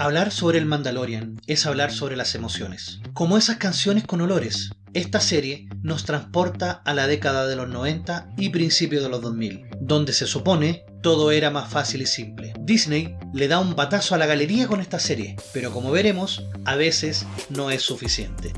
Hablar sobre el Mandalorian es hablar sobre las emociones. Como esas canciones con olores, esta serie nos transporta a la década de los 90 y principios de los 2000, donde se supone todo era más fácil y simple. Disney le da un batazo a la galería con esta serie, pero como veremos, a veces no es suficiente.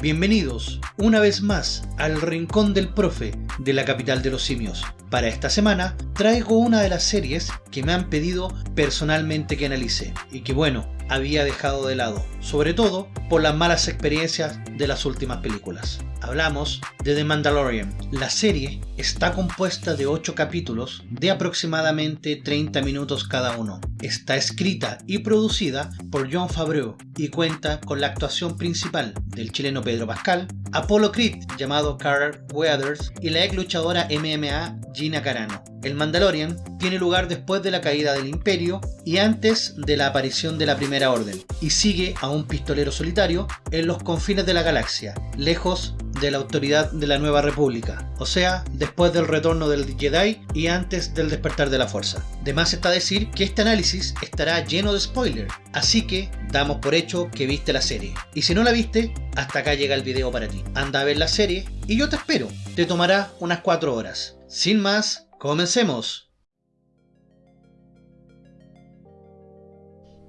Bienvenidos una vez más al Rincón del Profe de la capital de los simios. Para esta semana traigo una de las series que me han pedido personalmente que analice y que bueno, había dejado de lado, sobre todo por las malas experiencias de las últimas películas. Hablamos de The Mandalorian. La serie está compuesta de 8 capítulos de aproximadamente 30 minutos cada uno. Está escrita y producida por John Favreau y cuenta con la actuación principal del chileno Pedro Pascal, Apollo Creed llamado Carl Weathers y la ex luchadora MMA Gina Carano. El Mandalorian tiene lugar después de la caída del Imperio y antes de la aparición de la Primera Orden, y sigue a un pistolero solitario en los confines de la galaxia, lejos de la autoridad de la Nueva República, o sea, después del retorno del Jedi y antes del despertar de la Fuerza. De más está decir que este análisis estará lleno de spoilers, así que damos por hecho que viste la serie. Y si no la viste, hasta acá llega el video para ti. Anda a ver la serie y yo te espero. Te tomará unas 4 horas. Sin más, comencemos.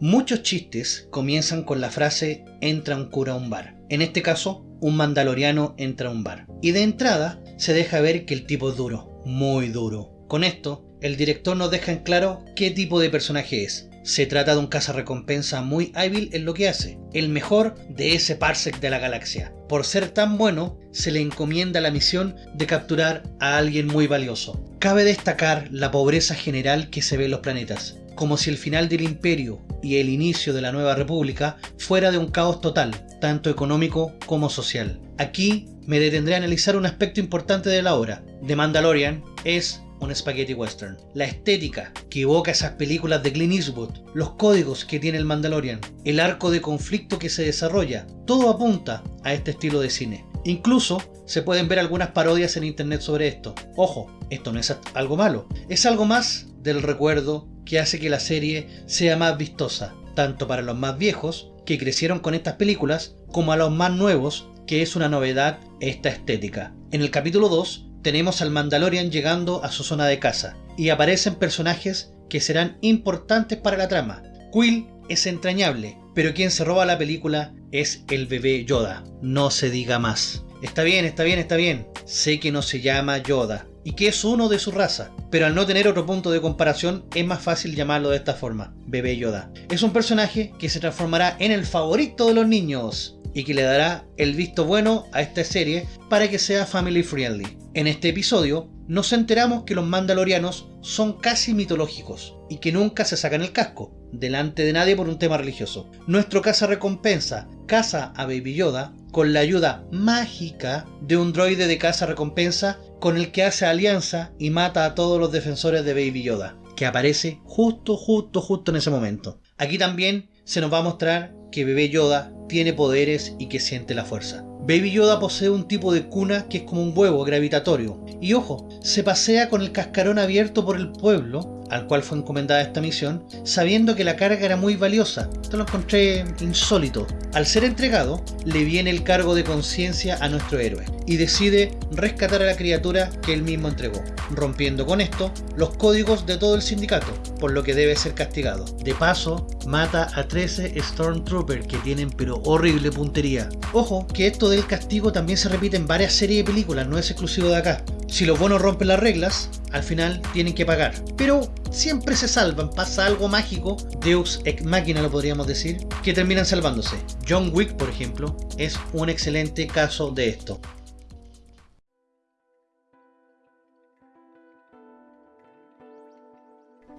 Muchos chistes comienzan con la frase entra un cura a un bar. En este caso, un mandaloriano entra a un bar. Y de entrada se deja ver que el tipo es duro, muy duro. Con esto, el director nos deja en claro qué tipo de personaje es. Se trata de un cazarrecompensa muy hábil en lo que hace, el mejor de ese parsec de la galaxia. Por ser tan bueno, se le encomienda la misión de capturar a alguien muy valioso. Cabe destacar la pobreza general que se ve en los planetas, como si el final del imperio y el inicio de la nueva república fuera de un caos total, tanto económico como social. Aquí me detendré a analizar un aspecto importante de la obra. The Mandalorian es un spaghetti western. La estética que evoca esas películas de Clint Eastwood, los códigos que tiene el Mandalorian, el arco de conflicto que se desarrolla, todo apunta a este estilo de cine. Incluso se pueden ver algunas parodias en internet sobre esto. Ojo, esto no es algo malo, es algo más del recuerdo que hace que la serie sea más vistosa, tanto para los más viejos, que crecieron con estas películas, como a los más nuevos, que es una novedad esta estética. En el capítulo 2 tenemos al Mandalorian llegando a su zona de casa, y aparecen personajes que serán importantes para la trama. Quill es entrañable, pero quien se roba la película es el bebé Yoda. No se diga más. Está bien, está bien, está bien. Sé que no se llama Yoda, y que es uno de su raza, pero al no tener otro punto de comparación es más fácil llamarlo de esta forma, Bebé Yoda. Es un personaje que se transformará en el favorito de los niños y que le dará el visto bueno a esta serie para que sea family friendly. En este episodio nos enteramos que los mandalorianos son casi mitológicos y que nunca se sacan el casco delante de nadie por un tema religioso. Nuestro caza recompensa caza a Baby Yoda con la ayuda mágica de un droide de caza recompensa con el que hace alianza y mata a todos los defensores de Baby Yoda, que aparece justo, justo, justo en ese momento. Aquí también se nos va a mostrar que Bebé Yoda tiene poderes y que siente la fuerza. Baby Yoda posee un tipo de cuna que es como un huevo gravitatorio. Y ojo, se pasea con el cascarón abierto por el pueblo al cual fue encomendada esta misión, sabiendo que la carga era muy valiosa. Esto lo encontré insólito. Al ser entregado, le viene el cargo de conciencia a nuestro héroe y decide rescatar a la criatura que él mismo entregó, rompiendo con esto los códigos de todo el sindicato, por lo que debe ser castigado. De paso, mata a 13 Stormtroopers que tienen pero horrible puntería. Ojo, que esto del castigo también se repite en varias series de películas, no es exclusivo de acá. Si los buenos rompen las reglas, al final tienen que pagar. Pero siempre se salvan, pasa algo mágico, Deus ex machina lo podríamos decir, que terminan salvándose. John Wick, por ejemplo, es un excelente caso de esto.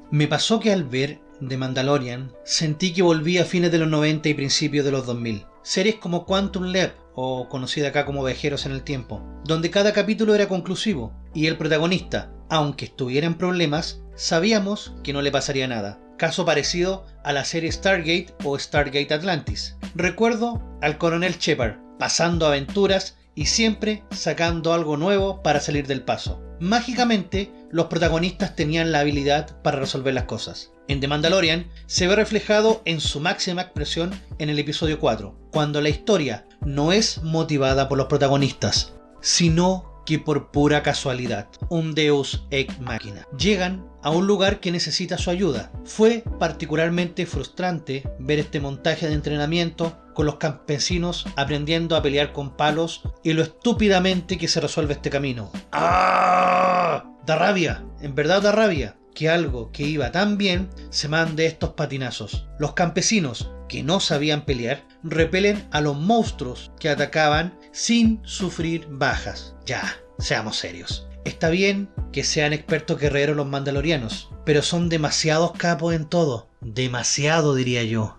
Me pasó que al ver The Mandalorian sentí que volví a fines de los 90 y principios de los 2000. Series como Quantum Leap o conocida acá como Viajeros en el Tiempo, donde cada capítulo era conclusivo y el protagonista, aunque estuviera en problemas, sabíamos que no le pasaría nada. Caso parecido a la serie Stargate o Stargate Atlantis. Recuerdo al coronel Shepard, pasando aventuras y siempre sacando algo nuevo para salir del paso. Mágicamente los protagonistas tenían la habilidad para resolver las cosas. En The Mandalorian se ve reflejado en su máxima expresión en el episodio 4, cuando la historia no es motivada por los protagonistas, sino que por pura casualidad, un deus ex machina. Llegan a un lugar que necesita su ayuda. Fue particularmente frustrante ver este montaje de entrenamiento con los campesinos aprendiendo a pelear con palos y lo estúpidamente que se resuelve este camino. ¡Ah! Da rabia, en verdad da rabia que algo que iba tan bien se mande estos patinazos. Los campesinos, que no sabían pelear, repelen a los monstruos que atacaban sin sufrir bajas. Ya, seamos serios. Está bien que sean expertos guerreros los mandalorianos, pero son demasiados capos en todo. Demasiado diría yo.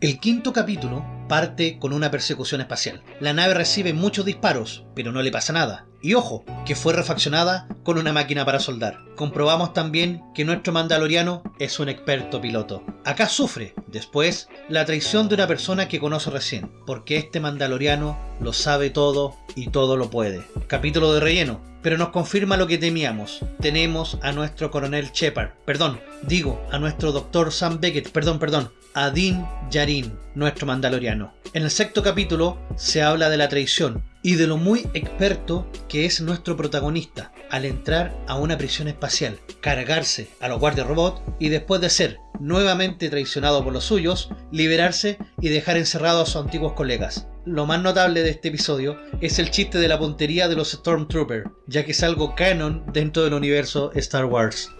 El quinto capítulo parte con una persecución espacial. La nave recibe muchos disparos, pero no le pasa nada. Y ojo, que fue refaccionada con una máquina para soldar. Comprobamos también que nuestro mandaloriano es un experto piloto. Acá sufre, después, la traición de una persona que conoce recién, porque este mandaloriano lo sabe todo y todo lo puede. Capítulo de relleno, pero nos confirma lo que temíamos. Tenemos a nuestro coronel Shepard, perdón, digo, a nuestro doctor Sam Beckett, perdón, perdón, a Din Djarin, nuestro mandaloriano. En el sexto capítulo se habla de la traición, y de lo muy experto que es nuestro protagonista al entrar a una prisión espacial, cargarse a los guardias robot y después de ser nuevamente traicionado por los suyos, liberarse y dejar encerrado a sus antiguos colegas. Lo más notable de este episodio es el chiste de la puntería de los Stormtroopers, ya que es algo canon dentro del universo Star Wars.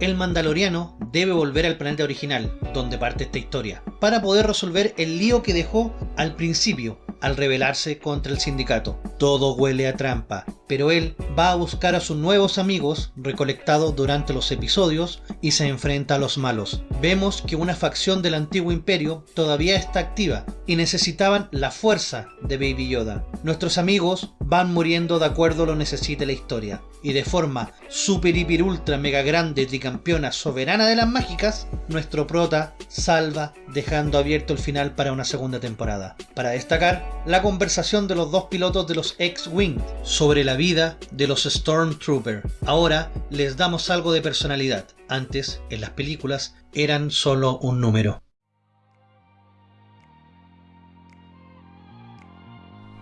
El Mandaloriano debe volver al planeta original, donde parte esta historia, para poder resolver el lío que dejó al principio, al rebelarse contra el sindicato. Todo huele a trampa, pero él va a buscar a sus nuevos amigos recolectados durante los episodios y se enfrenta a los malos. Vemos que una facción del antiguo imperio todavía está activa y necesitaban la fuerza de Baby Yoda. Nuestros amigos van muriendo de acuerdo a lo necesite la historia y de forma super hiper ultra mega grande tricampeona soberana de las mágicas, nuestro prota salva dejando abierto el final para una segunda temporada. Para destacar, la conversación de los dos pilotos de los X-Wing sobre la vida de los Stormtroopers. Ahora les damos algo de personalidad. Antes, en las películas, eran solo un número.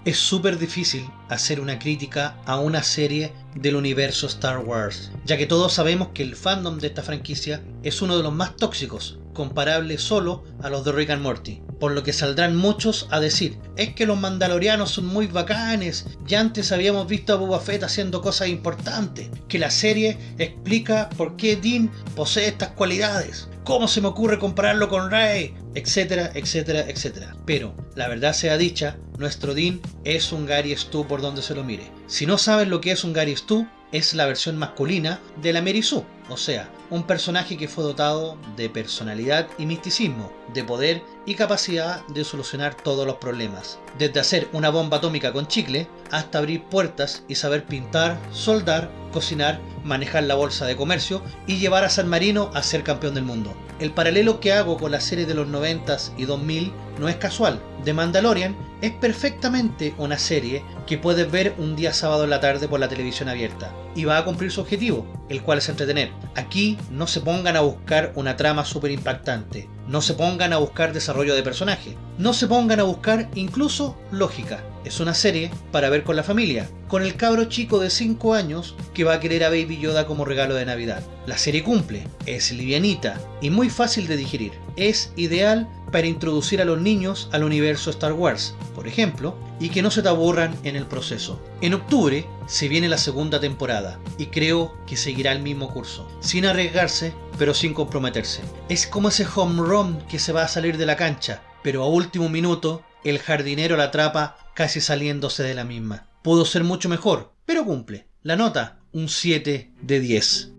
Es súper difícil hacer una crítica a una serie del universo Star Wars, ya que todos sabemos que el fandom de esta franquicia es uno de los más tóxicos, comparable solo a los de Rick and Morty. Por lo que saldrán muchos a decir, es que los mandalorianos son muy bacanes, ya antes habíamos visto a Boba Fett haciendo cosas importantes, que la serie explica por qué Dean posee estas cualidades. ¿Cómo se me ocurre compararlo con Rey? Etcétera, etcétera, etcétera. Pero, la verdad sea dicha, nuestro Dean es un Gary Stu por donde se lo mire. Si no saben lo que es un Gary Stu, es la versión masculina de la Sue, o sea, un personaje que fue dotado de personalidad y misticismo, de poder y capacidad de solucionar todos los problemas. Desde hacer una bomba atómica con chicle hasta abrir puertas y saber pintar, soldar, cocinar, manejar la bolsa de comercio y llevar a San Marino a ser campeón del mundo. El paralelo que hago con la serie de los 90s y 2000 no es casual. The Mandalorian es perfectamente una serie que puedes ver un día sábado en la tarde por la televisión abierta y va a cumplir su objetivo, el cual es entretener. Aquí no se pongan a buscar una trama súper impactante, no se pongan a buscar desarrollo de personaje, no se pongan a buscar incluso lógica. Es una serie para ver con la familia, con el cabro chico de 5 años que va a querer a Baby Yoda como regalo de Navidad. La serie cumple, es livianita y muy fácil de digerir. Es ideal para introducir a los niños al universo Star Wars, por ejemplo, y que no se te aburran en el proceso. En octubre se viene la segunda temporada y creo que seguirá el mismo curso, sin arriesgarse, pero sin comprometerse. Es como ese home run que se va a salir de la cancha, pero a último minuto el jardinero la atrapa casi saliéndose de la misma. Pudo ser mucho mejor, pero cumple. La nota, un 7 de 10.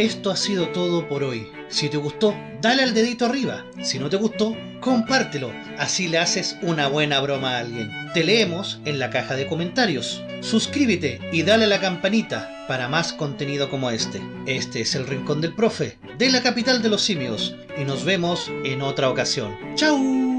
Esto ha sido todo por hoy. Si te gustó, dale al dedito arriba. Si no te gustó, compártelo. Así le haces una buena broma a alguien. Te leemos en la caja de comentarios. Suscríbete y dale a la campanita para más contenido como este. Este es el Rincón del Profe, de la capital de los simios, y nos vemos en otra ocasión. ¡Chao!